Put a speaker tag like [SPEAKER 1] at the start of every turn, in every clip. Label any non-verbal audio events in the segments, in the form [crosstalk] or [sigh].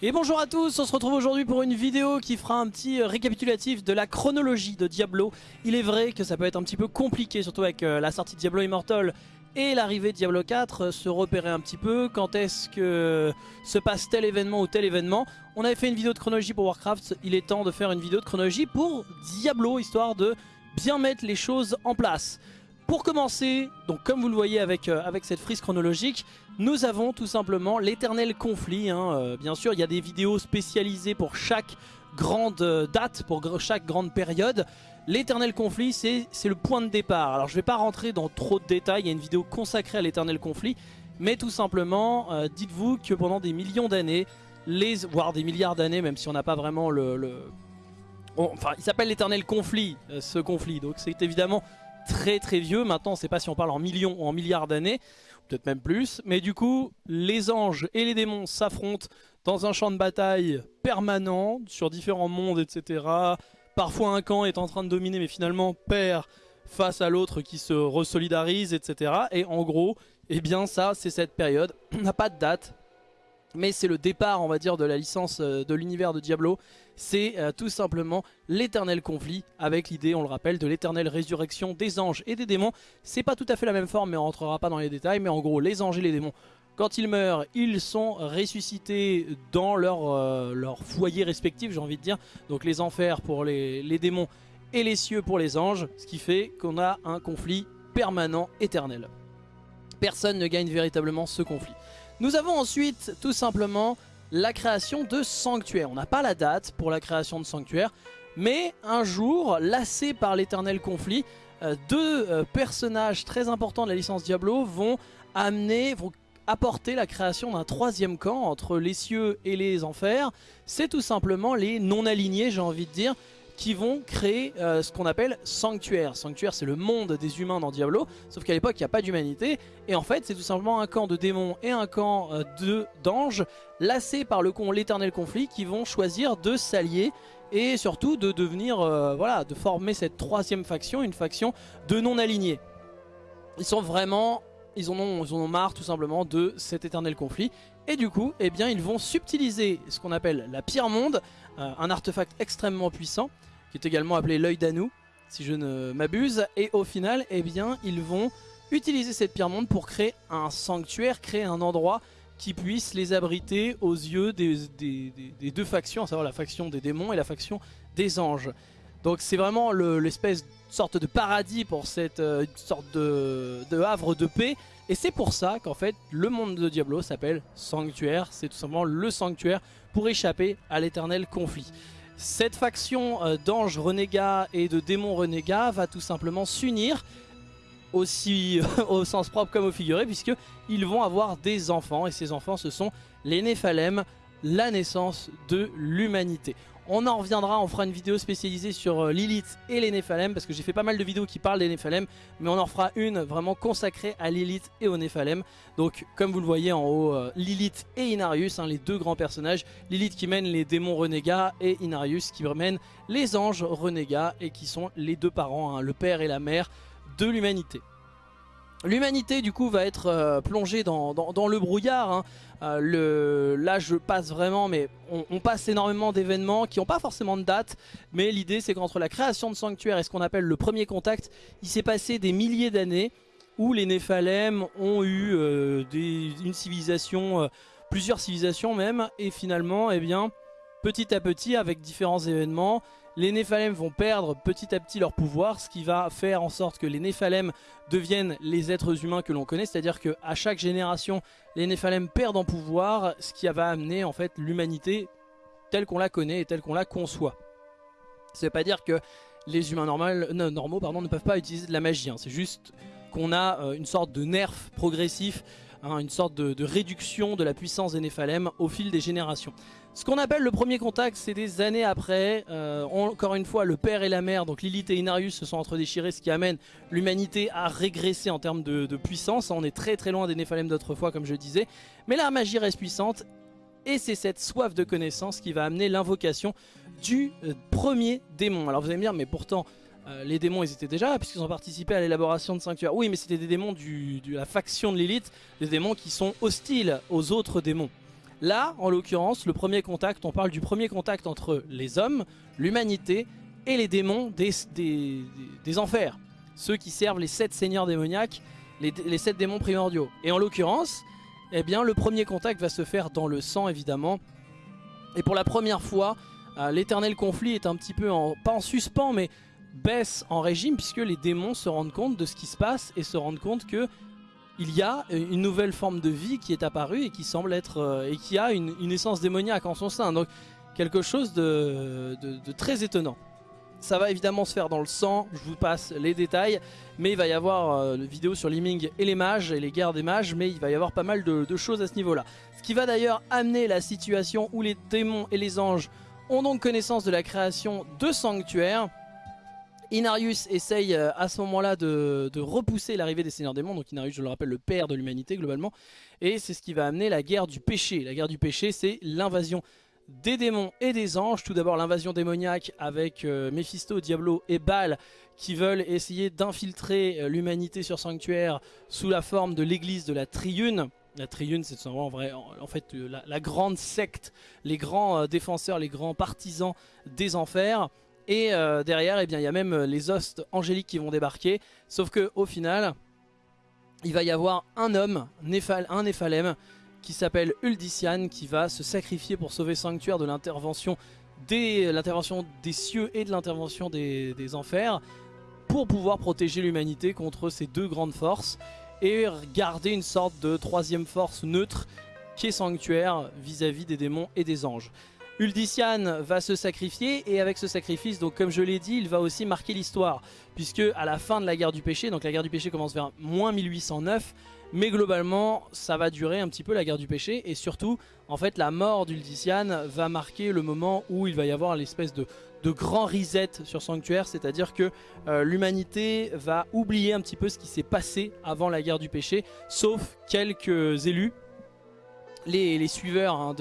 [SPEAKER 1] Et bonjour à tous, on se retrouve aujourd'hui pour une vidéo qui fera un petit récapitulatif de la chronologie de Diablo. Il est vrai que ça peut être un petit peu compliqué, surtout avec euh, la sortie de Diablo Immortal et l'arrivée de Diablo 4, euh, se repérer un petit peu, quand est-ce que se passe tel événement ou tel événement? On avait fait une vidéo de chronologie pour Warcraft, il est temps de faire une vidéo de chronologie pour Diablo, histoire de bien mettre les choses en place. Pour commencer, donc comme vous le voyez avec, euh, avec cette frise chronologique, nous avons tout simplement l'éternel conflit. Hein. Euh, bien sûr, il y a des vidéos spécialisées pour chaque grande euh, date, pour chaque grande période. L'éternel conflit, c'est le point de départ. Alors je ne vais pas rentrer dans trop de détails, il y a une vidéo consacrée à l'éternel conflit. Mais tout simplement, dites-vous que pendant des millions d'années, les voire des milliards d'années, même si on n'a pas vraiment le... le... enfin, il s'appelle l'éternel conflit, ce conflit. Donc c'est évidemment très très vieux. Maintenant, on ne sait pas si on parle en millions ou en milliards d'années, peut-être même plus. Mais du coup, les anges et les démons s'affrontent dans un champ de bataille permanent, sur différents mondes, etc. Parfois un camp est en train de dominer, mais finalement perd face à l'autre qui se resolidarise, etc. Et en gros, eh bien ça, c'est cette période. [clears throat] On n'a pas de date, mais c'est le départ on va dire de la licence euh, de l'univers de Diablo c'est euh, tout simplement l'éternel conflit avec l'idée on le rappelle de l'éternelle résurrection des anges et des démons c'est pas tout à fait la même forme mais on rentrera pas dans les détails mais en gros les anges et les démons quand ils meurent, ils sont ressuscités dans leur, euh, leur foyer j'ai envie de dire. Donc les enfers pour les démons et les cieux pour les anges, ce qui fait qu'on a un conflit permanent, éternel. Personne ne gagne véritablement ce conflit. Nous avons ensuite tout simplement la création de sanctuaires. On n'a pas la date pour la création de sanctuaires, mais un jour, lassés par l'éternel conflit, euh, deux euh, personnages très importants de la licence Diablo vont amener, vont apporter la création d'un troisième camp entre les cieux et les enfers. C'est tout simplement les non-alignés, j'ai envie de dire, qui vont créer euh, ce qu'on appelle Sanctuaire. Sanctuaire c'est le monde des humains dans Diablo, sauf qu'à l'époque il n'y a pas d'humanité, et en fait c'est tout simplement un camp de démons et un camp euh, d'anges, lassés par le l'éternel conflit, qui vont choisir de s'allier et surtout de devenir, euh, voilà, de former cette troisième faction, une faction de non-alignés. Ils sont vraiment ils en, ont, ils marre tout simplement de cet éternel conflit. Et du coup, eh bien, ils vont subtiliser ce qu'on appelle la pierre monde, un artefact extrêmement puissant, qui est également appelé l'œil d'Anou, si je ne m'abuse. Et au final, eh bien, ils vont utiliser cette pierre monde pour créer un sanctuaire, créer un endroit qui puisse les abriter aux yeux des, deux factions, à savoir la faction des démons et la faction des anges. Donc c'est vraiment l'espèce de sorte de paradis pour cette euh, sorte de havre de paix. Et c'est pour ça qu'en fait le monde de Diablo s'appelle Sanctuaire. C'est tout simplement le sanctuaire pour échapper à l'éternel conflit. Cette faction euh, d'anges renégats et de démons renégats va tout simplement s'unir aussi [laughs] au sens propre comme au figuré puisqu'ils vont avoir des enfants et ces enfants ce sont les Néphalem, la naissance de l'humanité. On en reviendra, on fera une vidéo spécialisée sur euh, Lilith et les Néphalem parce que j'ai fait pas mal de vidéos qui parlent des Néphalem mais on en fera une vraiment consacrée à Lilith et aux Néphalem. Donc comme vous le voyez en haut, euh, Lilith et Inarius, hein, les deux grands personnages. Lilith qui mène les démons renégats et Inarius qui mène les anges renégats et qui sont les deux parents, hein, le père et la mère de l'humanité. L'humanité du coup va être euh, plongée dans, le brouillard. Hein. Euh, là je passe vraiment, mais on, passe énormément d'événements qui n'ont pas forcément de date. Mais l'idée c'est qu'entre la création de sanctuaire et ce qu'on appelle le premier contact, il s'est passé des milliers d'années où les Néphalem ont eu euh, une civilisation, plusieurs civilisations même. Et finalement, eh petit à petit avec différents événements, les Néphalem vont perdre petit à petit leur pouvoir, ce qui va faire en sorte que les Néphalem deviennent les êtres humains que l'on connaît, c'est-à-dire qu'à chaque génération, les Néphalem perdent en pouvoir, ce qui va amener en fait l'humanité telle qu'on la connaît et telle qu'on la conçoit. Ça veut pas dire que les humains normaux pardon, ne peuvent pas utiliser de la magie, hein. c'est juste qu'on a euh, une sorte de nerf progressif Hein, une sorte de, réduction de la puissance des Néphalem au fil des générations. Ce qu'on appelle le premier contact, c'est des années après. Euh, encore une fois, le père et la mère, donc Lilith et Inarius, se sont entre-déchirés, ce qui amène l'humanité à régresser en termes de, puissance. On est très très loin des Néphalem d'autrefois, comme je disais. Mais la magie reste puissante. Et c'est cette soif de connaissance qui va amener l'invocation du euh, premier démon. Alors vous allez me dire, mais pourtant, euh, les démons ils étaient déjà là puisqu'ils ont participé à l'élaboration de Sanctuaire. Oui mais c'était des démons de la faction de l'élite, des démons qui sont hostiles aux autres démons. Là, en l'occurrence, le premier contact, on parle du premier contact entre les hommes, l'humanité et les démons des, enfers. Ceux qui servent les sept seigneurs démoniaques, les, sept démons primordiaux. Et en l'occurrence, eh bien, le premier contact va se faire dans le sang, évidemment. Et pour la première fois, euh, l'éternel conflit est un petit peu, pas en suspens, mais baisse en régime, puisque les démons se rendent compte de ce qui se passe et se rendent compte que il y a une nouvelle forme de vie qui est apparue et qui semble être euh, et qui a une, essence démoniaque en son sein. Donc quelque chose de, très étonnant. Ça va évidemment se faire dans le sang, je vous passe les détails, mais il va y avoir euh, une vidéo sur Liming et les mages et les guerres des mages, mais il va y avoir pas mal de, de choses à ce niveau-là. Ce qui va d'ailleurs amener la situation où les démons et les anges ont donc connaissance de la création de sanctuaires, Inarius essaye euh, à ce moment-là de, repousser l'arrivée des seigneurs démons. Donc Inarius, je le rappelle, le père de l'humanité globalement. Et c'est ce qui va amener la guerre du péché. La guerre du péché, c'est l'invasion des démons et des anges. Tout d'abord l'invasion démoniaque avec euh, Mephisto, Diablo et Baal qui veulent essayer d'infiltrer euh, l'humanité sur Sanctuaire sous la forme de l'église de la Triune. La Triune, c'est en, vrai, en fait la, grande secte, les grands défenseurs, les grands partisans des enfers. Et euh, derrière, eh bien, il y a même euh, les hostes angéliques qui vont débarquer. Sauf que au final, il va y avoir un homme, un Néphalem, qui s'appelle Uldician, qui va se sacrifier pour sauver Sanctuaire de l'intervention des, cieux et de l'intervention des, enfers, pour pouvoir protéger l'humanité contre ces deux grandes forces, et garder une sorte de troisième force neutre qui est Sanctuaire vis-à-vis -vis des démons et des anges. Uldician va se sacrifier et avec ce sacrifice, donc comme je l'ai dit, il va aussi marquer l'histoire. Puisque à la fin de la guerre du péché, donc la guerre du péché commence vers moins 1809, mais globalement ça va durer un petit peu la guerre du péché et surtout en fait la mort d'Uldician va marquer le moment où il va y avoir l'espèce de, grand reset sur Sanctuaire, c'est-à-dire que euh, l'humanité va oublier un petit peu ce qui s'est passé avant la guerre du péché, sauf quelques élus, les, suiveurs hein,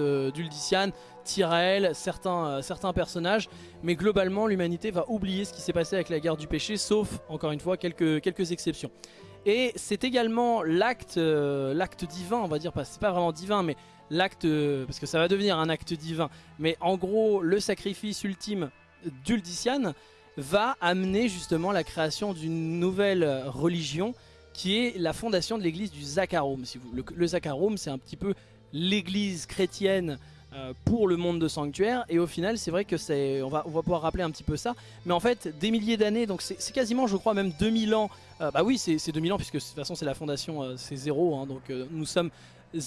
[SPEAKER 1] Tyrael, certains, euh, certains personnages, mais globalement l'humanité va oublier ce qui s'est passé avec la guerre du péché, sauf encore une fois quelques, quelques exceptions. Et c'est également l'acte euh, l'acte divin, on va dire, c'est pas vraiment divin, mais l'acte, euh, parce que ça va devenir un acte divin, mais en gros le sacrifice ultime d'Uldician va amener justement la création d'une nouvelle religion qui est la fondation de l'église du Zakharum. Si vous, le, le Zakharum c'est un petit peu l'église chrétienne pour le monde de Sanctuaire. Et au final c'est vrai que c'est on va, on va pouvoir rappeler un petit peu ça. Mais en fait des milliers d'années donc c'est quasiment je crois même 2000 ans euh, bah oui c'est 2000 ans puisque de toute façon c'est la fondation euh, c'est zéro hein, donc nous sommes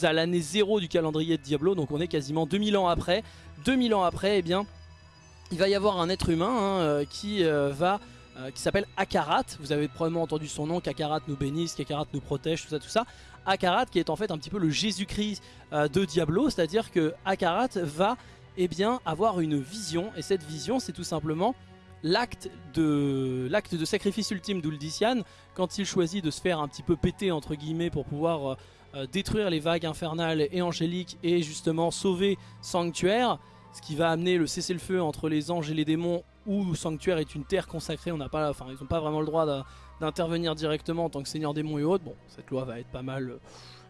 [SPEAKER 1] à l'année zéro du calendrier de Diablo donc on est quasiment 2000 ans après. 2000 ans après eh bien il va y avoir un être humain hein, qui va qui s'appelle Akarat. Vous avez probablement entendu son nom, qu'Akarat nous bénisse, qu'Akarat nous protège, tout ça, tout ça. Akarat qui est en fait un petit peu le Jésus-Christ euh, de Diablo, c'est-à-dire que Akarat va eh bien, avoir une vision, et cette vision c'est tout simplement l'acte de, de sacrifice ultime d'Uldician, quand il choisit de se faire un petit peu péter entre guillemets pour pouvoir euh, euh, détruire les vagues infernales et angéliques et justement sauver Sanctuaire, ce qui va amener le cessez-le-feu entre les anges et les démons où Sanctuaire est une terre consacrée, on n'a pas, enfin ils n'ont pas vraiment le droit d'intervenir directement en tant que seigneur démon et autres. Bon, cette loi va être pas mal... Euh,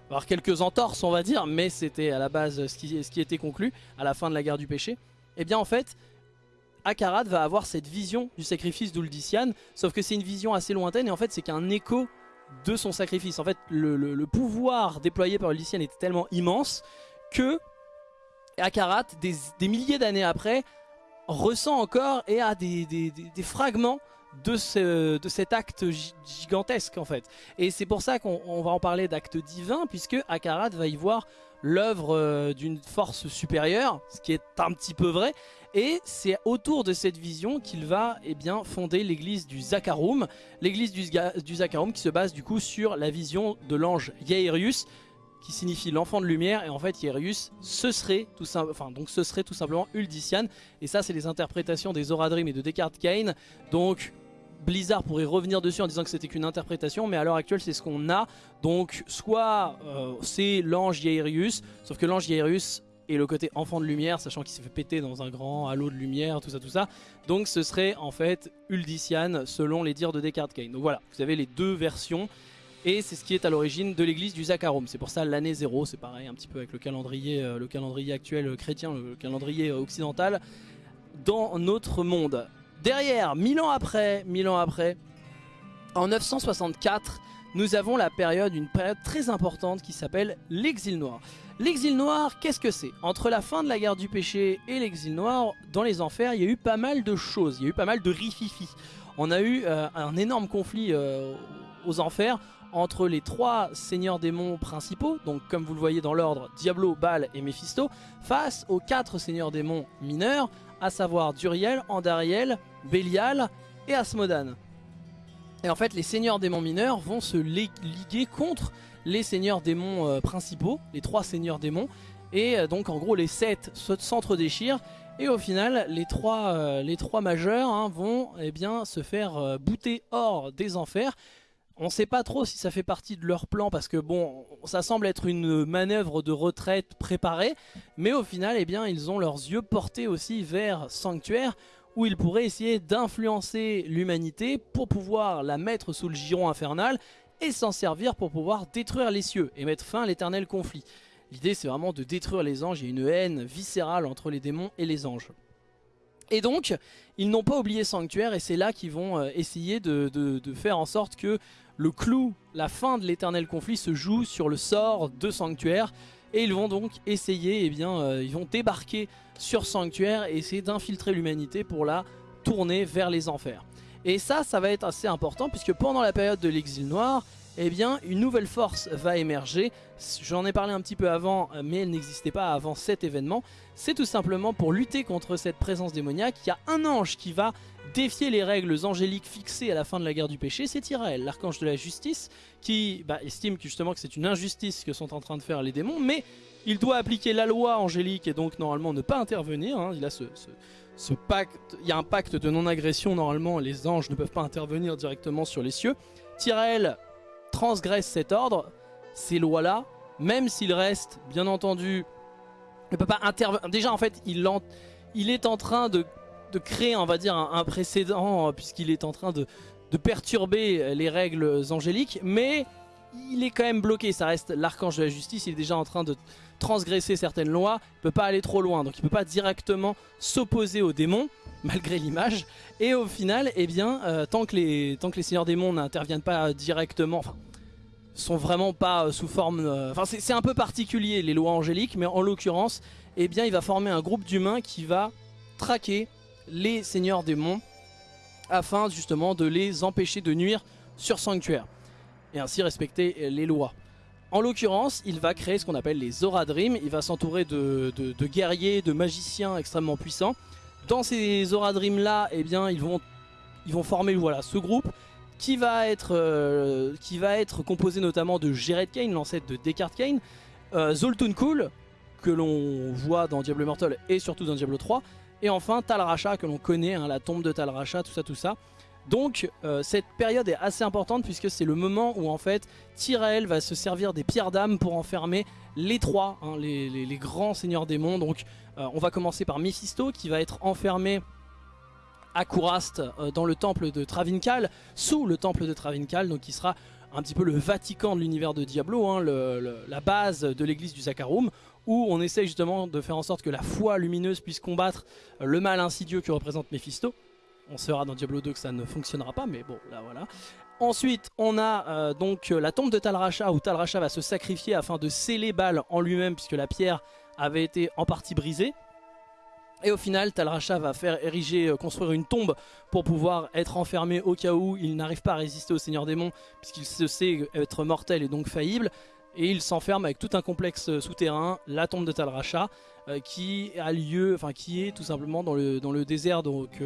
[SPEAKER 1] avoir quelques entorses on va dire, mais c'était à la base ce qui, ce qui était conclu à la fin de la guerre du péché. Et eh bien en fait, Akarat va avoir cette vision du sacrifice d'Uldician, sauf que c'est une vision assez lointaine et en fait c'est qu'un écho de son sacrifice. En fait, le, pouvoir déployé par Uldician était tellement immense que Akarat, des, milliers d'années après, ressent encore et a des, fragments de, ce, de cet acte gigantesque en fait. Et c'est pour ça qu'on va en parler d'acte divin, puisque Akarat va y voir l'œuvre euh, d'une force supérieure, ce qui est un petit peu vrai, et c'est autour de cette vision qu'il va eh bien, fonder l'église du Zakharum, l'église du, du qui se base du coup sur la vision de l'ange Yairius, qui signifie l'enfant de lumière et en fait Yairius ce serait tout enfin donc ce serait tout simplement Uldician et ça c'est les interprétations des Oradrim et de Descartes Kane donc Blizzard pourrait revenir dessus en disant que c'était qu'une interprétation, mais à l'heure actuelle c'est ce qu'on a. Donc soit euh, c'est l'ange Yairius, sauf que l'ange Yairius est le côté enfant de lumière, sachant qu'il s'est fait péter dans un grand halo de lumière, tout ça, tout ça. Donc ce serait en fait Uldician selon les dires de Descartes Kane. Donc voilà, vous avez les deux versions. Et c'est ce qui est à l'origine de l'église du Zakarum. C'est pour ça l'année 0, c'est pareil un petit peu avec le calendrier, le calendrier actuel chrétien, le calendrier occidental dans notre monde. Derrière, mille ans après, mille ans après, en 964, nous avons la période, une période très importante qui s'appelle l'exil noir. L'exil noir, qu'est-ce que c'est? Entre la fin de la guerre du péché et l'exil noir, dans les enfers, il y a eu pas mal de choses, il y a eu pas mal de rififi. On a eu euh, un énorme conflit euh, aux enfers entre les trois seigneurs démons principaux, donc comme vous le voyez dans l'ordre, Diablo, Baal et Mephisto, face aux quatre seigneurs démons mineurs, à savoir Duriel, Andariel, Bélial et Asmodan. Et en fait, les seigneurs démons mineurs vont se liguer contre les seigneurs démons euh, principaux, les trois seigneurs démons. Et euh, donc en gros les sept s'entre-déchirent et au final les trois, euh, majeurs hein, vont eh bien, se faire bouter hors des enfers. On ne sait pas trop si ça fait partie de leur plan parce que bon, ça semble être une manœuvre de retraite préparée. Mais au final, eh bien, ils ont leurs yeux portés aussi vers Sanctuaire où ils pourraient essayer d'influencer l'humanité pour pouvoir la mettre sous le giron infernal et s'en servir pour pouvoir détruire les cieux et mettre fin à l'éternel conflit. L'idée c'est vraiment de détruire les anges, il y a une haine viscérale entre les démons et les anges. Et donc, ils n'ont pas oublié Sanctuaire et c'est là qu'ils vont euh, essayer de, faire en sorte que le clou, la fin de l'éternel conflit se joue sur le sort de Sanctuaire. Et ils vont donc essayer, eh bien, euh, ils vont débarquer sur Sanctuaire et essayer d'infiltrer l'humanité pour la tourner vers les enfers. Et ça, ça va être assez important puisque pendant la période de l'exil noir, eh bien, une nouvelle force va émerger. J'en ai parlé un petit peu avant, mais elle n'existait pas avant cet événement. C'est tout simplement pour lutter contre cette présence démoniaque. Il y a un ange qui va défier les règles angéliques fixées à la fin de la guerre du péché, c'est Tyrael, l'archange de la justice, qui bah, estime justement que c'est une injustice que sont en train de faire les démons, mais il doit appliquer la loi angélique et donc normalement ne pas intervenir. Hein. Il a ce, pacte, il y a un pacte de non-agression, normalement les anges ne peuvent pas intervenir directement sur les cieux. Tyrael transgresse cet ordre, ces lois-là, même s'il reste, bien entendu, ne peut pas intervenir. Déjà en fait, il, est en train de créer, on va dire, un, précédent, euh, puisqu'il est en train de, perturber les règles angéliques, mais il est quand même bloqué, ça reste l'archange de la justice, il est déjà en train de transgresser certaines lois, il peut pas aller trop loin, donc il peut pas directement s'opposer aux démons, [laughs] malgré l'image, et au final, eh bien, euh, tant, que les, seigneurs démons n'interviennent pas directement, sont vraiment pas euh, sous forme, enfin c'est un peu particulier les lois angéliques, mais en l'occurrence, eh bien, il va former un groupe d'humains qui va traquer les seigneurs démons afin justement de les empêcher de nuire sur Sanctuaire et ainsi respecter les lois. En l'occurrence, il va créer ce qu'on appelle les Zora Dream, il va s'entourer de, guerriers, de magiciens extrêmement puissants. Dans ces Zora Dream là, eh bien, ils vont, ils vont former voilà, ce groupe qui va être, euh, qui va être composé notamment de Jared Kane, l'ancêtre de Descartes Kane, euh, Zoltun Cool, que l'on voit dans Diablo Immortal et surtout dans Diablo 3, et enfin Tal Racha que l'on connaît, hein, la tombe de Tal Racha, tout ça, tout ça. Donc euh, cette période est assez importante puisque c'est le moment où en fait Tyrael va se servir des pierres d'âme pour enfermer les trois, hein, les, grands seigneurs démons. Donc on va commencer par Mephisto qui va être enfermé à euh, dans le temple de Travinkal, sous le temple de Travinkal, donc qui sera un petit peu le Vatican de l'univers de Diablo, hein, la base de l'église du Zakarum où on essaye justement de faire en sorte que la foi lumineuse puisse combattre le mal insidieux que représente Mephisto. On saura dans Diablo 2 que ça ne fonctionnera pas, mais bon, là voilà. Ensuite, on a euh, donc euh, la tombe de Talracha, où Talracha va se sacrifier afin de sceller Baal en lui-même, puisque la pierre avait été en partie brisée. Et au final, Talracha va faire ériger, euh, construire une tombe pour pouvoir être enfermé au cas où il n'arrive pas à résister au Seigneur Démon, puisqu'il se sait être mortel et donc faillible et il s'enferme avec tout un complexe euh, souterrain, la tombe de Talracha, euh, qui a lieu, enfin qui est tout simplement dans le, dans le désert donc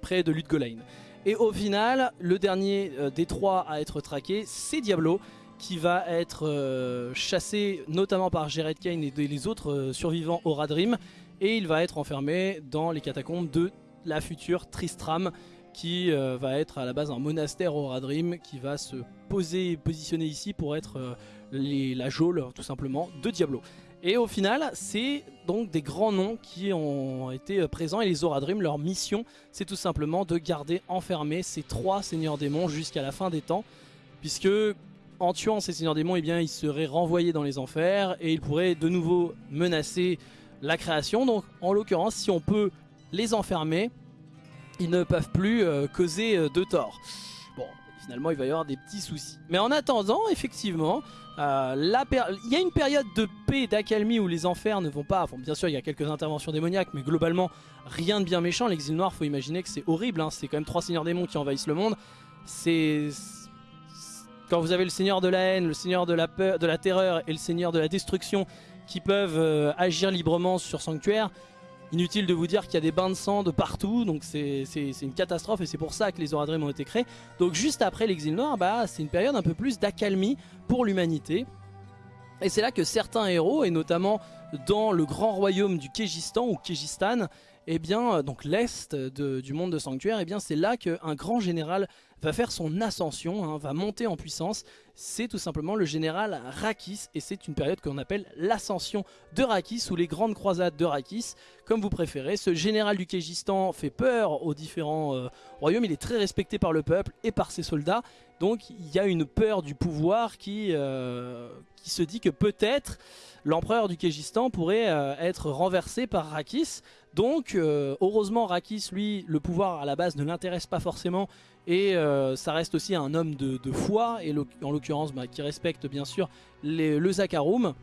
[SPEAKER 1] près de Ludgolain. Et au final, le dernier des trois à être traqué, c'est Diablo, qui va être chassé notamment par Jared Kane et les autres survivants au Radrim, et il va être enfermé dans les catacombes de la future Tristram, qui va être à la base un monastère au Radrim, qui va se poser, positionner ici pour être la geôle tout simplement de Diablo. Et au final, c'est donc des grands noms qui ont été euh, présents et les Zora Dream, leur mission, c'est tout simplement de garder enfermés ces trois seigneurs démons jusqu'à la fin des temps, puisque en tuant ces seigneurs démons, eh bien, il serait renvoyé dans les enfers et il pourrait de nouveau menacer la création. Donc en l'occurrence, si on peut les enfermer, ils ne peuvent plus euh, causer euh, de tort. Bon, finalement il va y avoir des petits soucis. Mais en attendant, effectivement, euh, il y a une période de paix, d'accalmie où les enfers ne vont pas... bien sûr il y a quelques interventions démoniaques, mais globalement rien de bien méchant. L'exil noir, faut imaginer que c'est horrible, hein. c'est quand même trois seigneurs démons qui envahissent le monde. C'est quand vous avez le seigneur de la haine, le seigneur de la peur, de la terreur et le seigneur de la destruction qui peuvent euh, agir librement sur Sanctuaire, inutile de vous dire qu'il y a des bains de sang de partout, donc c'est une catastrophe et c'est pour ça que les Oradrim ont été créés. Donc juste après l'exil noir, bah, c'est une période un peu plus d'accalmie pour l'humanité. Et c'est là que certains héros, et notamment dans le grand royaume du Kégistan ou Kégistan, et eh bien, donc l'est du monde de Sanctuaire, et eh bien c'est là qu'un grand général va faire son ascension, hein, va monter en puissance. C'est tout simplement le général Rakis et c'est une période qu'on appelle l'ascension de Rakis ou les grandes croisades de Rakis, comme vous préférez. Ce général du Kégistan fait peur aux différents euh, royaumes, il est très respecté par le peuple et par ses soldats. Donc il y a une peur du pouvoir qui, euh, se dit que peut-être l'empereur du Kégistan pourrait euh, être renversé par Rakis. Donc heureusement Rakis, lui, le pouvoir à la base ne l'intéresse pas forcément et ça reste aussi un homme de, foi, et en l'occurrence bah, qui respecte bien sûr le Zakarum.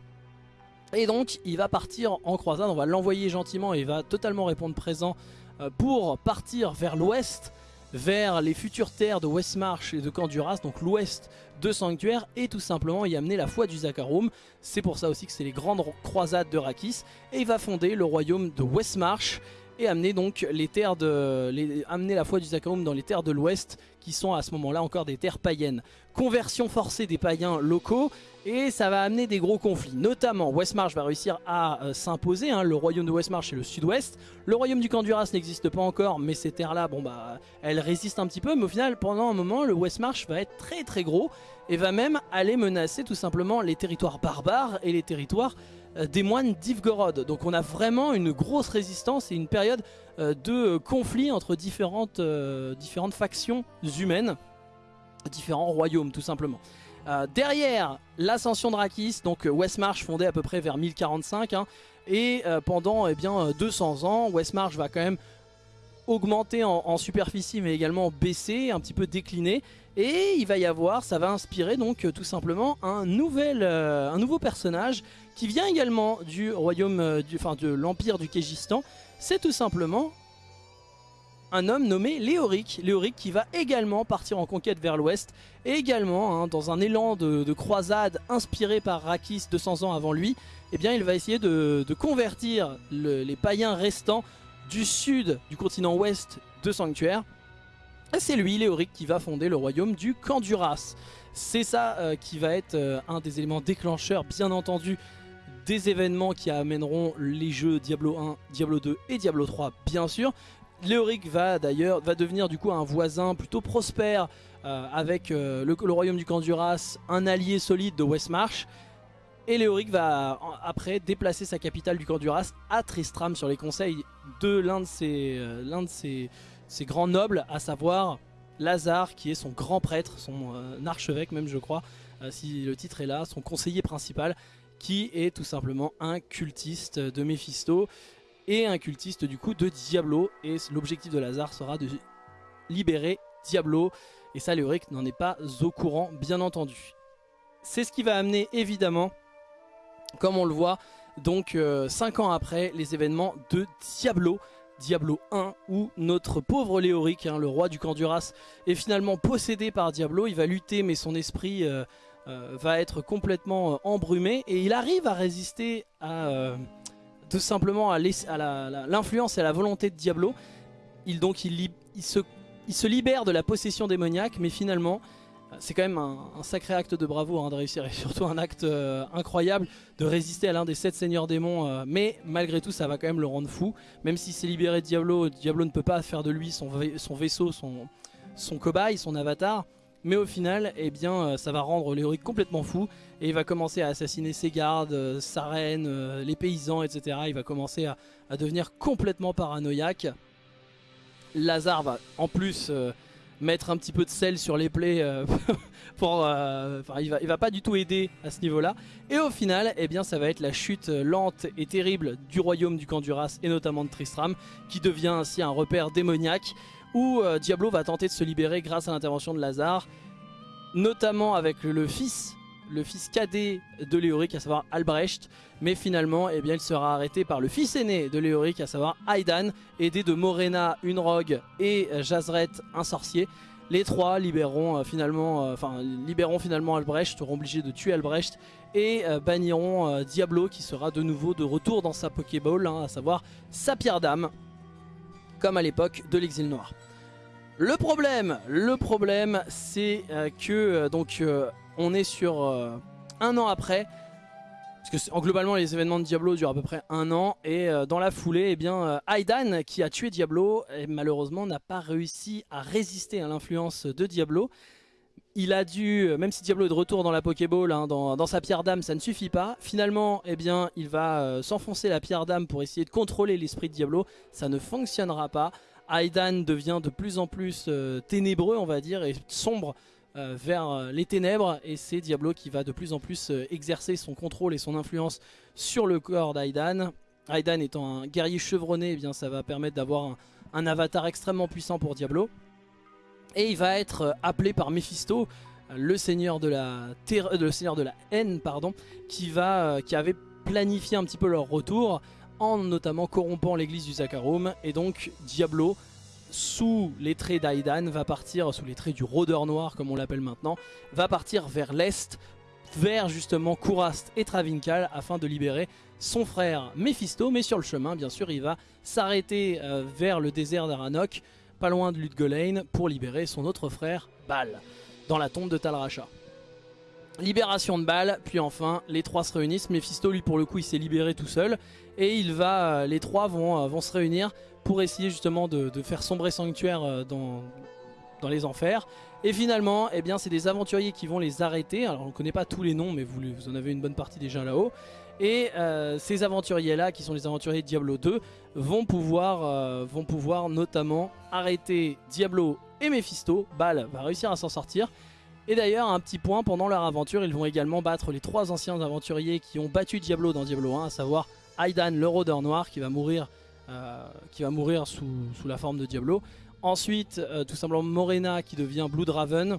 [SPEAKER 1] Et donc il va partir en croisade, on va l'envoyer gentiment et il va totalement répondre présent euh, pour partir vers l'ouest, vers les futures terres de Westmarch et de Canduras, donc l'ouest de Sanctuaire, et tout simplement y amener la foi du Zakarum. C'est pour ça aussi que c'est les grandes croisades de Rakis, et il va fonder le royaume de Westmarch, et amener donc les terres de, amener la foi du Zakarum dans les terres de l'Ouest qui sont à ce moment-là encore des terres païennes. Conversion forcée des païens locaux et ça va amener des gros conflits. Notamment, Westmarch va réussir à euh, s'imposer. Hein. le royaume de Westmarch c'est le sud-ouest. Le royaume du Canduras n'existe pas encore, mais ces terres-là, bon bah, elles résistent un petit peu. Mais au final, pendant un moment, le Westmarch va être très très gros et va même aller menacer tout simplement les territoires barbares et les territoires euh, des moines d'Ivgorod. Donc on a vraiment une grosse résistance et une période euh, de conflit entre différentes factions humaines, différents royaumes tout simplement. derrière l'ascension de Rakis, donc Westmarch fondé à peu près vers 1045, hein, et pendant eh bien, 200 ans, Westmarch va quand même augmenter en, superficie mais également baisser, un petit peu décliner et il va y avoir, ça va inspirer donc tout simplement un, nouvel, un nouveau personnage qui vient également du royaume, euh, du, enfin de l'empire du Kégistan. C'est tout simplement un homme nommé Léoric. Léoric qui va également partir en conquête vers l'ouest. Et également, hein, dans un élan de, croisade inspiré par Rakis 200 ans avant lui, eh bien, il va essayer de, convertir les païens restants du sud du continent ouest de Sanctuaire. Et c'est lui, Léoric, qui va fonder le royaume du Canduras. C'est ça euh, qui va être euh, un des éléments déclencheurs, bien entendu, des événements qui amèneront les jeux Diablo 1, Diablo 2 et Diablo 3 bien sûr. Léoric va d'ailleurs va devenir du coup un voisin plutôt prospère euh, avec euh, le, royaume du Canduras, un allié solide de Westmarch. Et Léoric va après déplacer sa capitale du Canduras à Tristram sur les conseils de l'un de, ses, euh, ses, ses, grands nobles, à savoir Lazare qui est son grand prêtre, son archevêque même je crois, si le titre est là, son conseiller principal qui est tout simplement un cultiste de Mephisto et un cultiste du coup de Diablo. Et l'objectif de Lazare sera de libérer Diablo. Et ça, Léoric n'en est pas au courant, bien entendu. C'est ce qui va amener évidemment, comme on le voit, donc 5 euh, ans après, les événements de Diablo. Diablo 1 où notre pauvre Léoric, hein, le roi du Canduras, est finalement possédé par Diablo. Il va lutter mais son esprit euh, euh, va être complètement embrumé et il arrive à résister à tout simplement à l'influence et à la volonté de Diablo. Il, donc il, se, libère de la possession démoniaque mais finalement c'est quand même un, sacré acte de bravo hein, de réussir et surtout un acte incroyable de résister à l'un des sept seigneurs démons mais malgré tout ça va quand même le rendre fou même s'il s'est libéré de Diablo, Diablo ne peut pas faire de lui son, vaisseau, son cobaye, son avatar mais au final, eh bien, euh, ça va rendre Léoric complètement fou et il va commencer à assassiner ses gardes, euh, sa reine, euh, les paysans, etc. Il va commencer à, devenir complètement paranoïaque. Lazare va en plus mettre un petit peu de sel sur les plaies [laughs] pour, il va, va pas du tout aider à ce niveau là et au final eh bien ça va être la chute lente et terrible du royaume du Canduras et notamment de Tristram qui devient ainsi un repère démoniaque où Diablo va tenter de se libérer grâce à l'intervention de Lazare notamment avec le fils le fils cadet de Léoric, à savoir Albrecht, mais finalement eh bien, il sera arrêté par le fils aîné de Léoric, à savoir Aidan, aidé de Morena, une rogue, et Jazret, un sorcier. Les trois libéreront, euh, euh, libéreront finalement Albrecht, seront obligés de tuer Albrecht, et euh, banniront Diablo, qui sera de nouveau de retour dans sa Pokéball, hein, à savoir sa pierre d'âme, comme à l'époque de l'exil noir. Le problème, le problème, c'est que donc on est sur euh, un an après. Parce que globalement les événements de Diablo durent à peu près un an et euh, dans la foulée eh bien euh, Aidan qui a tué Diablo malheureusement n'a pas réussi à résister à l'influence de Diablo. Il a dû, même si Diablo est de retour dans la Pokéball, hein, dans, sa pierre d'âme, ça ne suffit pas. Finalement, eh bien, il va s'enfoncer la pierre d'âme pour essayer de contrôler l'esprit de Diablo. Ça ne fonctionnera pas. Aidan devient de plus en plus ténébreux, on va dire, et sombre euh, vers euh, les ténèbres et c'est Diablo qui va de plus en plus euh, exercer son contrôle et son influence sur le corps d'Aidan. Aidan étant un guerrier chevronné, eh bien ça va permettre d'avoir un, avatar extrêmement puissant pour Diablo. Et il va être appelé par Mephisto, le seigneur de la, le seigneur de la haine, pardon, qui, va, qui avait planifié un petit peu leur retour en notamment corrompant l'église du Zakarum. Et donc Diablo sous les traits d'Aidan, va partir, sous les traits du rôdeur noir comme on l'appelle maintenant, va partir vers l'est, vers justement Kourast et Travinkal afin de libérer son frère Mephisto. Mais sur le chemin, bien sûr, il va s'arrêter euh, vers le désert d'Aranok, pas loin de Ludgolain, pour libérer son autre frère, Bal, dans la tombe de Talracha. Libération de Bal, puis enfin les trois se réunissent. Mephisto lui pour le coup il s'est libéré tout seul et il va, euh, les trois vont, euh, vont se réunir pour essayer justement de, faire sombrer Sanctuaire euh, dans, dans les enfers. Et finalement, eh bien, c'est des aventuriers qui vont les arrêter. Alors on ne connaît pas tous les noms, mais vous, vous en avez une bonne partie déjà là-haut. Et euh, ces aventuriers-là, qui sont les aventuriers de Diablo 2, vont pouvoir, euh, vont pouvoir notamment arrêter Diablo et Mephisto. Bal va réussir à s'en sortir. Et d'ailleurs, un petit point, pendant leur aventure, ils vont également battre les trois anciens aventuriers qui ont battu Diablo dans Diablo 1, à savoir Aidan, le rôdeur noir, qui va mourir euh, sous, la forme de Diablo. Ensuite, tout simplement Morena qui devient Blood Raven,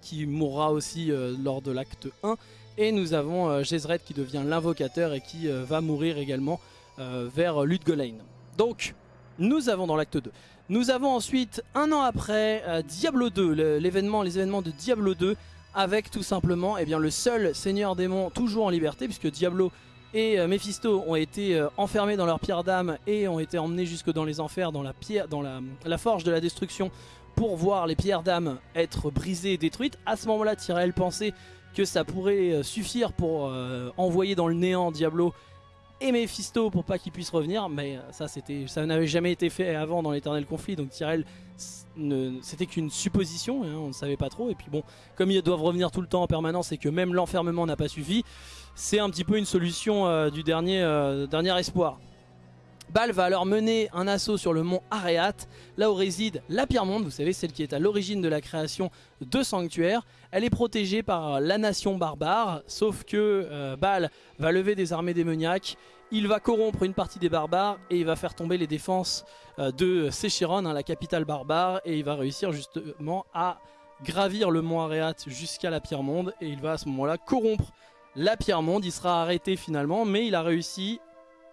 [SPEAKER 1] qui mourra aussi lors de l'acte 1. Et nous avons Jezred qui devient l'invocateur et qui va mourir également vers Ludgolain. Donc, nous avons dans l'acte 2. Nous avons ensuite, un an après, Diablo 2, l'événement, les événements de Diablo 2, avec tout simplement eh bien, le seul seigneur démon toujours en liberté, puisque Diablo et euh, Mephisto ont été euh, enfermés dans leur pierre d'âme et ont été emmenés jusque dans les enfers, dans la, pierre, dans la, forge de la destruction pour voir les pierres d'âme être brisées et détruites. À ce moment-là, Tyrell pensait que ça pourrait euh, suffire pour envoyer dans le néant Diablo et Mephisto pour pas qu'ils puissent revenir, mais ça c'était, ça n'avait jamais été fait avant dans l'éternel conflit, donc Tyrell c'était qu'une supposition, hein, on ne savait pas trop, et puis bon, comme ils doivent revenir tout le temps en permanence et que même l'enfermement n'a pas suffi, c'est un petit peu une solution euh, du dernier, euh, dernier espoir. Bal va alors mener un assaut sur le mont Areat, là où réside la Pierre Monde, vous savez, celle qui est à l'origine de la création de Sanctuaire. Elle est protégée par la nation barbare, sauf que euh, Bal va lever des armées démoniaques, il va corrompre une partie des barbares et il va faire tomber les défenses de Sechiron, hein, la capitale barbare, et il va réussir justement à gravir le mont Areat jusqu'à la Pierre Monde, et il va à ce moment-là corrompre la pierre monde. Il sera arrêté finalement, mais il a réussi.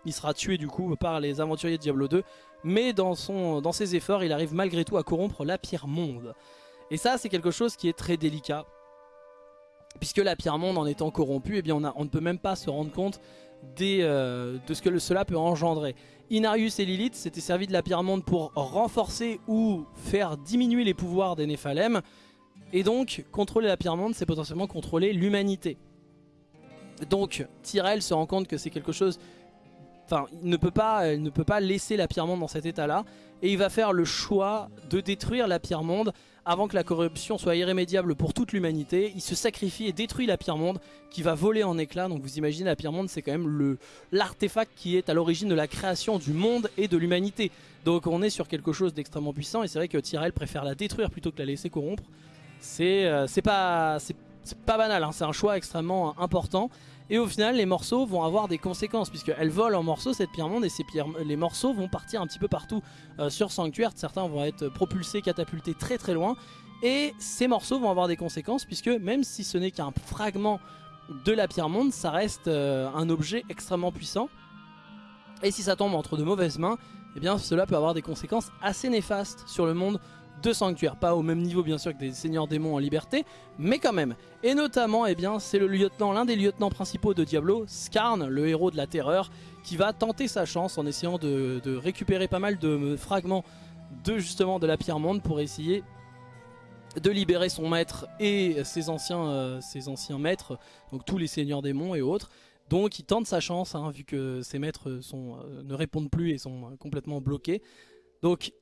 [SPEAKER 1] Il sera tué du coup par les aventuriers de Diablo 2. Mais dans, ses efforts, il arrive malgré tout à corrompre la pierre monde. Et ça, c'est quelque chose qui est très délicat. Puisque la pierre monde, en étant corrompue, eh bien on, ne peut même pas se rendre compte euh, de ce que cela peut engendrer. Inarius et Lilith s'étaient servis de la pierre monde pour renforcer ou faire diminuer les pouvoirs des Néphalem. Et donc, contrôler la pierre monde, c'est potentiellement contrôler l'humanité. Donc Tyrell se rend compte que c'est quelque chose Enfin, il ne, peut pas, il ne peut pas laisser la pierre monde dans cet état-là. Et il va faire le choix de détruire la pierre monde avant que la corruption soit irrémédiable pour toute l'humanité. Il se sacrifie et détruit la pierre monde qui va voler en éclats. Donc vous imaginez, la pierre monde, c'est quand même l'artefact qui est à l'origine de la création du monde et de l'humanité. Donc on est sur quelque chose d'extrêmement puissant. Et c'est vrai que Tyrell préfère la détruire plutôt que la laisser corrompre. C'est euh, pas, pas banal, hein. c'est un choix extrêmement important. Et au final, les morceaux vont avoir des conséquences, puisqu'elle vole en morceaux cette pierre monde, et ces les morceaux vont partir un petit peu partout euh, sur Sanctuaire. Certains vont être propulsés, catapultés très très loin. Et ces morceaux vont avoir des conséquences, puisque même si ce n'est qu'un fragment de la pierre monde, ça reste euh, un objet extrêmement puissant. Et si ça tombe entre de mauvaises mains, eh bien cela peut avoir des conséquences assez néfastes sur le monde de sanctuaires. Pas au même niveau bien sûr que des seigneurs démons en liberté, mais quand même. Et notamment, eh bien, c'est le lieutenant, l'un des lieutenants principaux de Diablo, Skarn, le héros de la terreur, qui va tenter sa chance en essayant de, récupérer pas mal de fragments de justement de la pierre monde pour essayer de libérer son maître et ses anciens, euh, maîtres, donc tous les seigneurs démons et autres. Donc il tente sa chance, hein, vu que ses maîtres euh, ne répondent plus et sont complètement bloqués. Donc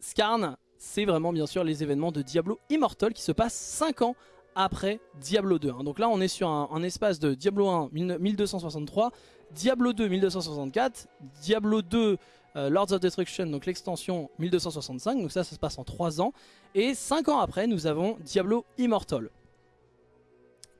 [SPEAKER 1] Skarn c'est vraiment bien sûr les événements de Diablo Immortal qui se passent 5 ans après Diablo 2. Hein. Donc là on est sur un, espace de Diablo 1 1263, Diablo 2 1264, Diablo 2 euh, Lords of Destruction, donc l'extension 1265, donc ça ça se passe en 3 ans. Et 5 ans après nous avons Diablo Immortal.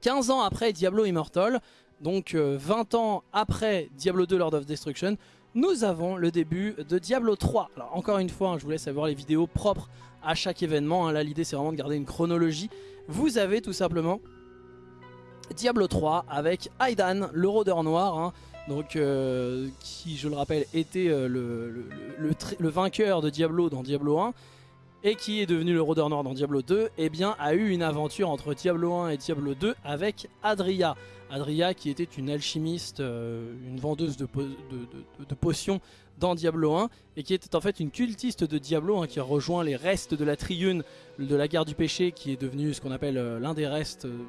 [SPEAKER 1] 15 ans après Diablo Immortal, donc 20 euh, ans après Diablo 2 Lord of Destruction, nous avons le début de Diablo 3. Alors encore une fois, hein, je vous laisse avoir les vidéos propres à chaque événement. Hein. Là l'idée c'est vraiment de garder une chronologie. Vous avez tout simplement Diablo 3 avec Aidan, le rôdeur noir. Hein. donc, euh, qui je le rappelle était euh, le, le, vainqueur de Diablo dans Diablo 1 et qui est devenu le rôdeur noir dans Diablo 2, eh a eu une aventure entre Diablo 1 et Diablo 2 avec Adria. Adria qui était une alchimiste, euh, une vendeuse de, potions dans Diablo 1 et qui était en fait une cultiste de Diablo qui a rejoint les restes de la Triune de la guerre du péché qui est devenue ce qu'on appelle euh, l'un des restes, euh,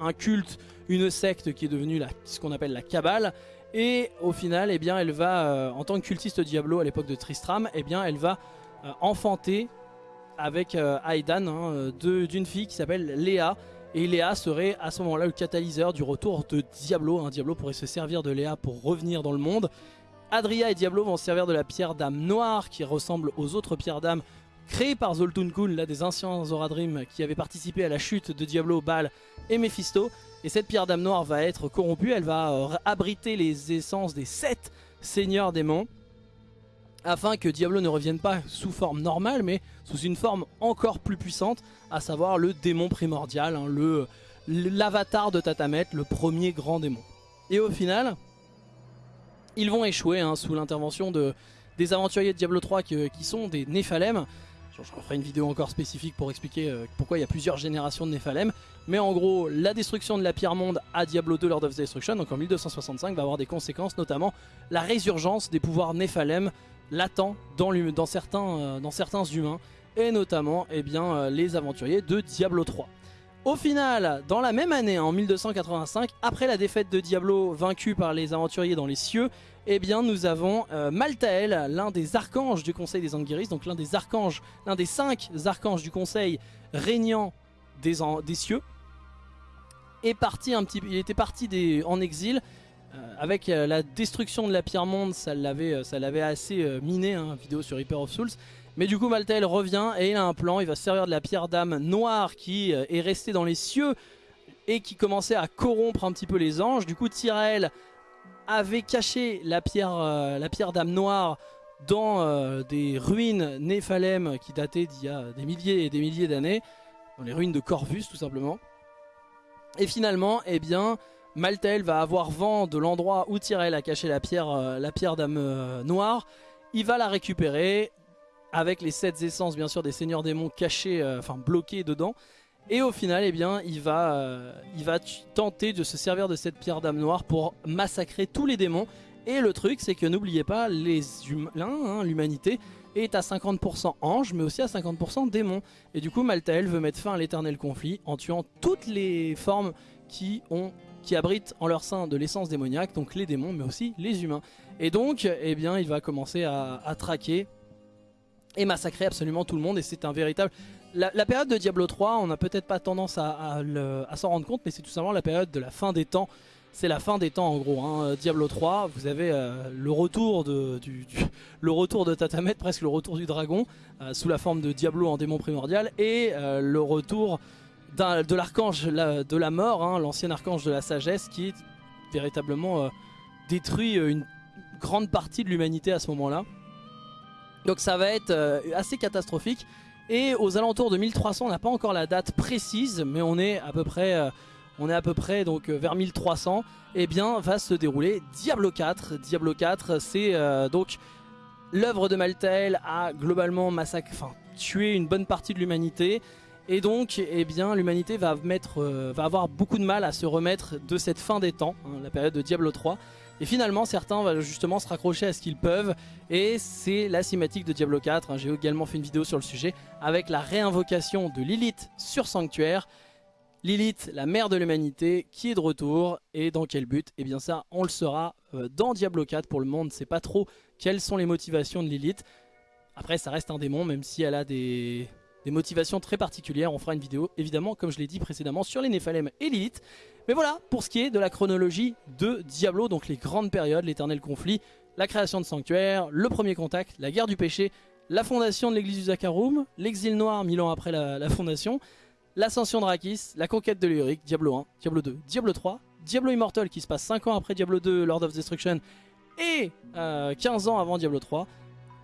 [SPEAKER 1] un culte, une secte qui est devenue ce qu'on appelle la Kabbale et au final eh bien, elle va, en tant que cultiste Diablo à l'époque de Tristram, eh bien, elle va enfanté avec euh, Aidan hein, d'une fille qui s'appelle Léa. Et Léa serait à ce moment-là le catalyseur du retour de Diablo. Hein. Diablo pourrait se servir de Léa pour revenir dans le monde. Adria et Diablo vont se servir de la pierre d'âme noire qui ressemble aux autres pierres d'âme créées par Zoltun Kun, là des anciens Zoradrim qui avaient participé à la chute de Diablo, Baal et Mephisto. Et cette pierre d'âme noire va être corrompue, elle va euh, abriter les essences des sept seigneurs démons afin que Diablo ne revienne pas sous forme normale mais sous une forme encore plus puissante à savoir le démon primordial, hein, le l'avatar de Tatamet, le premier grand démon. Et au final, ils vont échouer hein, sous l'intervention de, des aventuriers de Diablo 3 qui, sont des Néphalem. Je, referai une vidéo encore spécifique pour expliquer euh, pourquoi il y a plusieurs générations de Néphalem. Mais en gros, la destruction de la pierre monde à Diablo 2 Lord of Destruction, donc en 1265, va avoir des conséquences, notamment la résurgence des pouvoirs Néphalem latent dans, dans, certains, euh, dans certains humains et notamment eh euh, les aventuriers de Diablo 3. Au final, dans la même année, en 1285, après la défaite de Diablo vaincu par les aventuriers dans les cieux, eh nous avons euh, Maltael, l'un des archanges du conseil des Anguiris, donc l'un des archanges, l'un des cinq archanges du conseil régnant des, cieux, est parti il était parti en exil avec euh, la destruction de la pierre monde, ça l'avait euh, assez miné, hein, vidéo sur Reaper of Souls. Mais du coup Maltael revient et il a un plan, il va se servir de la pierre d'âme noire qui est restée dans les cieux et qui commençait à corrompre un petit peu les anges. Du coup Tyrael avait caché la pierre, pierre d'âme noire dans des ruines Néphalem qui dataient d'il y a des milliers et des milliers d'années, dans les ruines de Corvus tout simplement. Et finalement, eh bien, Maltael va avoir vent de l'endroit où Tyrell a caché la pierre, euh, la pierre d'âme euh, noire. Il va la récupérer avec les 7 essences bien sûr des seigneurs démons cachés, euh, enfin bloqués dedans. Et au final, eh bien, il va, tenter de se servir de cette pierre d'âme noire pour massacrer tous les démons. Et le truc, c'est que n'oubliez pas, hein, l'humanité, est à 50% ange, mais aussi à 50% démon. Et du coup, Maltael veut mettre fin à l'éternel conflit en tuant toutes les formes qui ont qui abritent en leur sein de l'essence démoniaque, donc les démons mais aussi les humains. Et donc, eh bien, il va commencer à, traquer et massacrer absolument tout le monde et c'est un véritable... La, période de Diablo 3, on n'a peut-être pas tendance à, s'en rendre compte, mais c'est tout simplement la période de la fin des temps. C'est la fin des temps en gros. Hein. Diablo 3, vous avez euh, le retour de du, [laughs] le retour de Tatamet, presque le retour du dragon, euh, sous la forme de Diablo en démon primordial, et euh, le retour de l'archange de la mort, hein, l'ancien archange de la sagesse, qui véritablement détruit une grande partie de l'humanité à ce moment-là. Donc ça va être assez catastrophique. Et aux alentours de 1300, on n'a pas encore la date précise, mais on est à peu près, euh, on est à peu près donc euh, vers 1300. Et eh bien, va se dérouler Diablo 4. Diablo 4, c'est euh, donc l'œuvre de Maltael a globalement massacré, tué une bonne partie de l'humanité. Et donc, eh bien, l'humanité va, mettre, va avoir beaucoup de mal à se remettre de cette fin des temps, hein, la période de Diablo 3. Et finalement, certains vont justement se raccrocher à ce qu'ils peuvent. Et c'est la cinématique de Diablo 4. Hein. J'ai également fait une vidéo sur le sujet avec la réinvocation de Lilith sur Sanctuaire. Lilith, la mère de l'humanité, qui est de retour. Et dans quel but? Eh bien ça, on le saura euh, dans Diablo 4 pour le monde. C'est pas trop quelles sont les motivations de Lilith. Après, ça reste un démon, même si elle a des, des motivations très particulières. On fera une vidéo, évidemment, comme je l'ai dit précédemment, sur les Néphalem et Lilith. Mais voilà, pour ce qui est de la chronologie de Diablo, donc les grandes périodes, l'éternel conflit, la création de sanctuaire, le premier contact, la guerre du péché, la fondation de l'église du Zakarum, l'exil noir mille ans après la, fondation, l'ascension de Rakis, la conquête de l'Uric, Diablo 1, Diablo 2, Diablo 3, Diablo Immortal qui se passe 5 ans après Diablo 2, Lord of Destruction, et 15 euh, ans avant Diablo 3,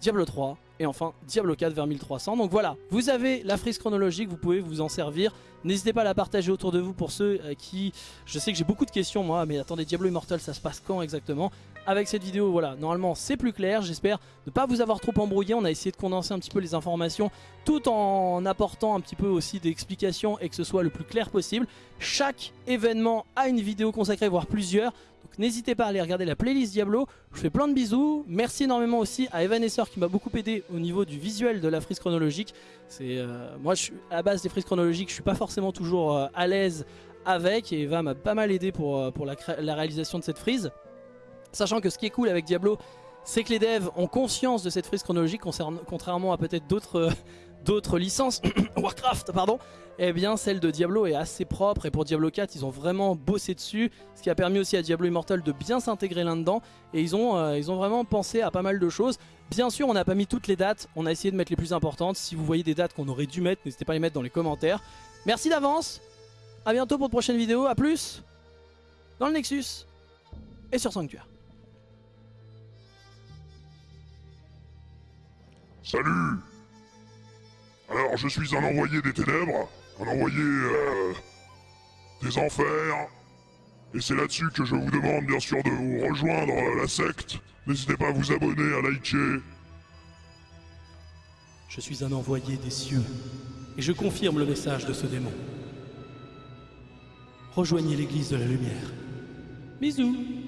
[SPEAKER 1] Diablo 3, et enfin Diablo 4 vers 1300. Donc voilà, vous avez la frise chronologique, vous pouvez vous en servir. N'hésitez pas à la partager autour de vous pour ceux euh, qui... Je sais que j'ai beaucoup de questions moi, mais attendez, Diablo Immortal ça se passe quand exactement? Avec cette vidéo, voilà, normalement c'est plus clair. J'espère ne pas vous avoir trop embrouillé. On a essayé de condenser un petit peu les informations tout en apportant un petit peu aussi d'explications et que ce soit le plus clair possible. Chaque événement a une vidéo consacrée, voire plusieurs n'hésitez pas à aller regarder la playlist Diablo. Je fais plein de bisous. Merci énormément aussi à Evanesceur qui m'a beaucoup aidé au niveau du visuel de la frise chronologique. Euh, Moi, à la base des frises chronologiques, je suis pas forcément toujours euh, à l'aise avec. Et Eva m'a pas mal aidé pour, euh, la réalisation de cette frise. Sachant que ce qui est cool avec Diablo, c'est que les devs ont conscience de cette frise chronologique, contrairement à peut-être d'autres d'autres licences, [coughs] Warcraft pardon, eh bien celle de Diablo est assez propre. Et pour Diablo 4 ils ont vraiment bossé dessus, ce qui a permis aussi à Diablo Immortal de bien s'intégrer là-dedans. Et ils ont, euh, ils ont vraiment pensé à pas mal de choses. Bien sûr on n'a pas mis toutes les dates, on a essayé de mettre les plus importantes, si vous voyez des dates qu'on aurait dû mettre, n'hésitez pas à les mettre dans les commentaires. Merci d'avance, à bientôt pour de prochaines vidéos, à plus. Dans le Nexus. Et sur Sanctuaire.
[SPEAKER 2] Salut alors, je suis un envoyé des ténèbres, un envoyé euh, des enfers, et c'est là-dessus que je vous demande bien sûr de vous rejoindre la secte. N'hésitez pas à vous abonner, à liker.
[SPEAKER 1] Je suis un envoyé des cieux, et je confirme le message de ce démon. Rejoignez l'église de la lumière. Bisous